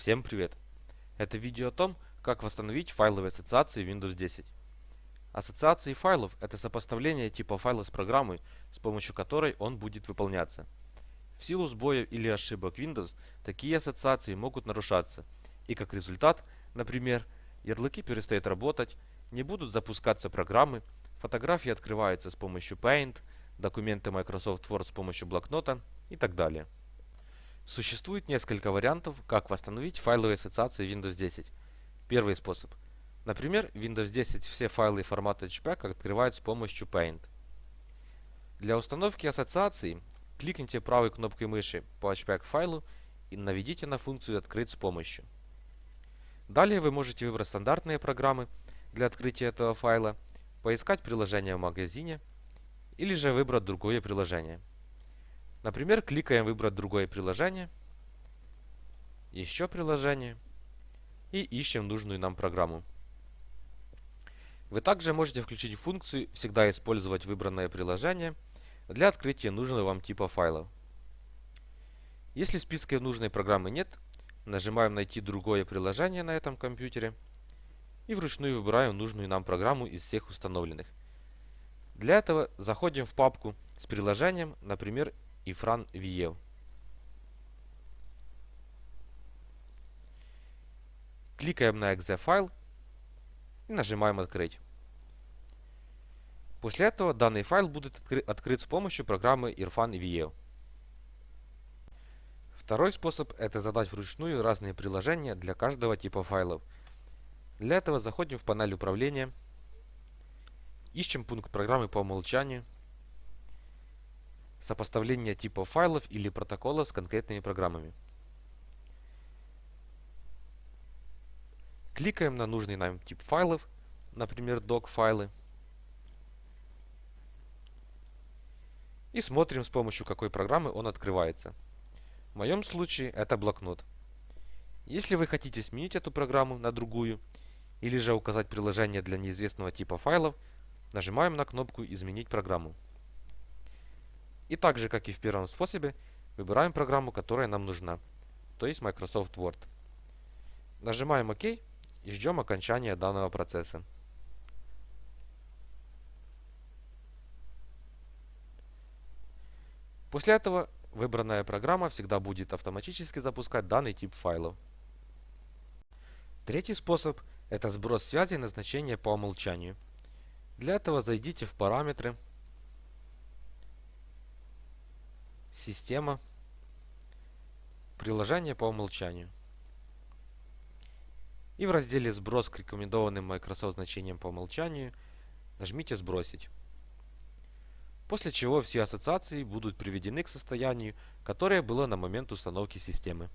Всем привет! Это видео о том, как восстановить файловые ассоциации Windows 10. Ассоциации файлов – это сопоставление типа файла с программой, с помощью которой он будет выполняться. В силу сбоев или ошибок Windows, такие ассоциации могут нарушаться, и как результат, например, ярлыки перестают работать, не будут запускаться программы, фотографии открываются с помощью Paint, документы Microsoft Word с помощью блокнота и так далее. Существует несколько вариантов, как восстановить файловые ассоциации Windows 10. Первый способ. Например, Windows 10 все файлы формата HPAC открывают с помощью Paint. Для установки ассоциаций кликните правой кнопкой мыши по HPAC файлу и наведите на функцию «Открыть с помощью». Далее вы можете выбрать стандартные программы для открытия этого файла, поискать приложение в магазине или же выбрать другое приложение. Например, кликаем «Выбрать другое приложение», «Еще приложение» и ищем нужную нам программу. Вы также можете включить функцию «Всегда использовать выбранное приложение» для открытия нужного вам типа файлов. Если в списке нужной программы нет, нажимаем «Найти другое приложение» на этом компьютере и вручную выбираем нужную нам программу из всех установленных. Для этого заходим в папку с приложением, например, Ifran View. Кликаем на .exe файл и нажимаем «Открыть». После этого данный файл будет откры открыт с помощью программы Irfan VIEW. Второй способ – это задать вручную разные приложения для каждого типа файлов. Для этого заходим в панель управления, ищем пункт программы по умолчанию – сопоставление типов файлов или протокола с конкретными программами. Кликаем на нужный нам тип файлов, например, doc файлы. И смотрим, с помощью какой программы он открывается. В моем случае это блокнот. Если вы хотите сменить эту программу на другую, или же указать приложение для неизвестного типа файлов, нажимаем на кнопку «Изменить программу». И так же, как и в первом способе, выбираем программу, которая нам нужна, то есть Microsoft Word. Нажимаем ОК и ждем окончания данного процесса. После этого выбранная программа всегда будет автоматически запускать данный тип файлов. Третий способ – это сброс связи на значение по умолчанию. Для этого зайдите в параметры Система. Приложение по умолчанию. И в разделе «Сброс к рекомендованным Microsoft значениям по умолчанию» нажмите «Сбросить». После чего все ассоциации будут приведены к состоянию, которое было на момент установки системы.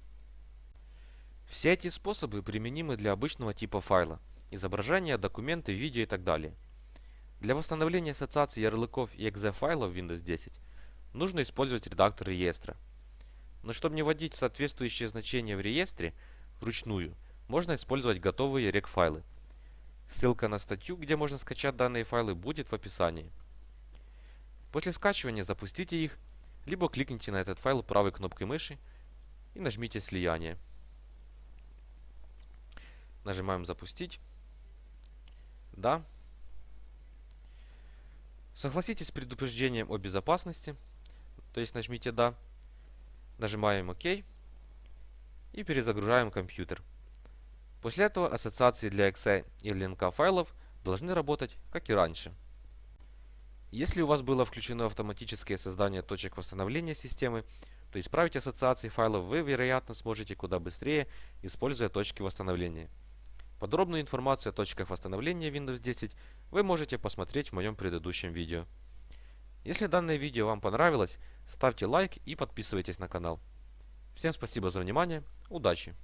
Все эти способы применимы для обычного типа файла – изображения, документы, видео и так далее. Для восстановления ассоциаций ярлыков и .exe файлов в Windows 10 нужно использовать редактор реестра. Но чтобы не вводить соответствующие значения в реестре вручную, можно использовать готовые рек-файлы. Ссылка на статью, где можно скачать данные файлы, будет в описании. После скачивания запустите их, либо кликните на этот файл правой кнопкой мыши и нажмите «Слияние». Нажимаем «Запустить». Да. Согласитесь с предупреждением о безопасности – то есть нажмите «Да». Нажимаем «Ок» и перезагружаем компьютер. После этого ассоциации для .exe и LNK файлов должны работать, как и раньше. Если у вас было включено автоматическое создание точек восстановления системы, то исправить ассоциации файлов вы, вероятно, сможете куда быстрее, используя точки восстановления. Подробную информацию о точках восстановления Windows 10 вы можете посмотреть в моем предыдущем видео. Если данное видео вам понравилось, ставьте лайк и подписывайтесь на канал. Всем спасибо за внимание, удачи!